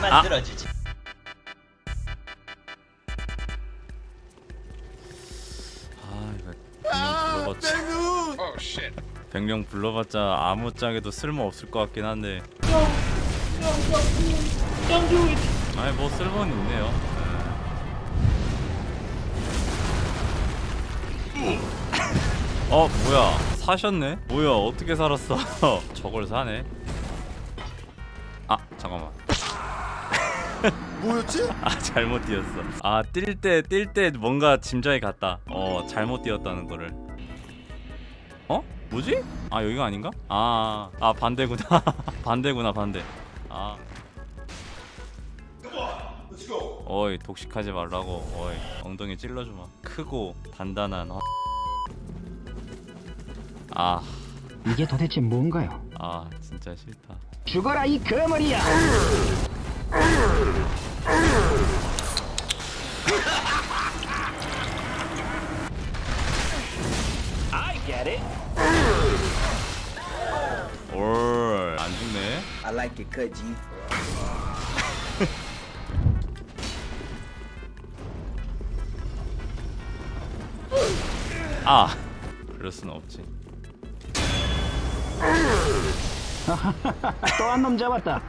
만들어주지. 아 이거 백령 불러봤자 Oh shit. 백령 불러봤자 아무 짝에도 쓸모 없을 것 같긴 한데 아니 뭐 쓸모는 있네요 네. 어 뭐야 사셨네? 뭐야 어떻게 살았어 저걸 사네 아 잠깐만 뭐였지? 아 잘못 뛰었어 아뛸 때 뛸 때 뭔가 짐작이 갔다 어 잘못 뛰었다는 거를 어? 뭐지? 아 여기가 아닌가? 아, 아 반대구나 반대구나 반대 아 어이 독식하지 말라고 어이 엉덩이 찔러주마 크고 단단한 어. 아, 이게 도대체 뭔가요? 아 진짜 싫다 죽어라 이 거머리야! 올안 죽네 I like it cut, G. 아 그럴 순 없지 또 한 놈 잡았다.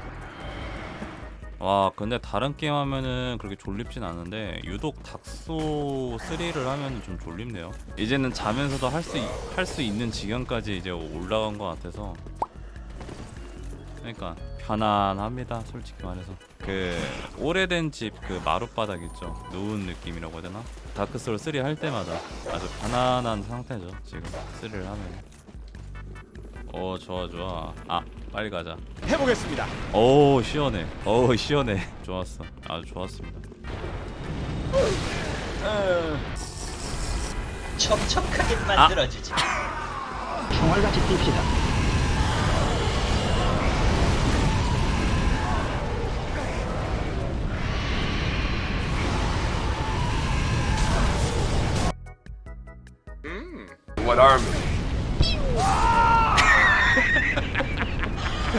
와 근데 다른 게임 하면은 그렇게 졸립진 않은데 유독 닥소 3를 하면은 좀 졸립네요. 이제는 자면서도 할 수 할 수 있는 지경까지 이제 올라간 것 같아서. 그러니까 편안합니다 솔직히 말해서. 그 오래된 집 그 마룻바닥 있죠? 누운 느낌이라고 해야 되나? 다크소울 3할 때마다 아주 편안한 상태죠 지금 3를 하면 어 좋아 좋아 아 빨리 가자 해보겠습니다. 오 시원해 오 시원해 좋았어 아주 좋았습니다 촉촉하게 만들어주지. 총알같이 뜁시다. What army?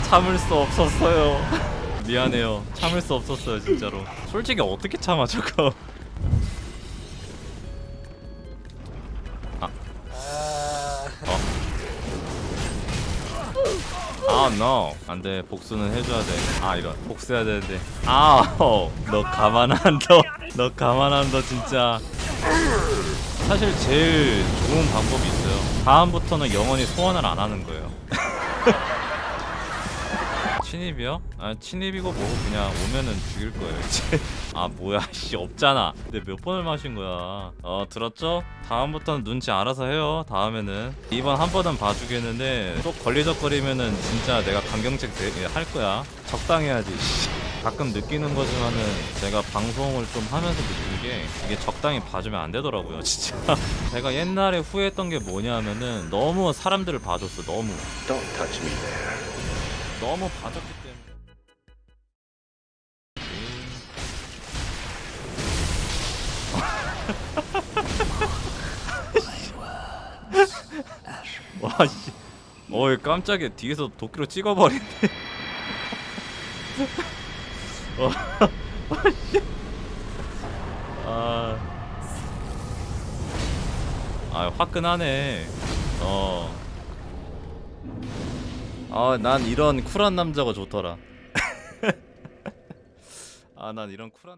참을 수 없었어요 미안해요 참을 수 없었어요 진짜로 솔직히 어떻게 참아 저거 아. 어. 아, no. 안 돼. 복수는 해줘야 돼. 아, 이런. 복수해야 되는데. 아, 어. 너 가만 안 둬. 너 가만 안 둬, 진짜. 사실 제일 좋은 방법이 있어요. 다음부터는 영원히 소원을 안 하는 거예요. 친입이요? 아 친입이고 뭐고 그냥 오면은 죽일 거예요 이제. 아 뭐야 씨 없잖아. 근데 몇 번을 마신 거야? 어 들었죠? 다음부터는 눈치 알아서 해요 다음에는. 이번 한 번은 봐주겠는데 또 걸리적거리면은 진짜 내가 강경책 대- 할 거야. 적당해야지 씨. 가끔 느끼는 거지만은 제가 방송을 좀 하면서 느끼는 게 이게 적당히 봐주면 안 되더라고요 진짜. 제가 옛날에 후회했던 게 뭐냐면은 너무 사람들을 봐줬어 너무 너무 봐줬기 때문에. 와씨. 어이 깜짝이야. 뒤에서 도끼로 찍어버리네. 어, 씨. 아, 아 화끈하네 아, 난 이런 쿨한 남자가 좋더라. 아, 난 이런 쿨한 남...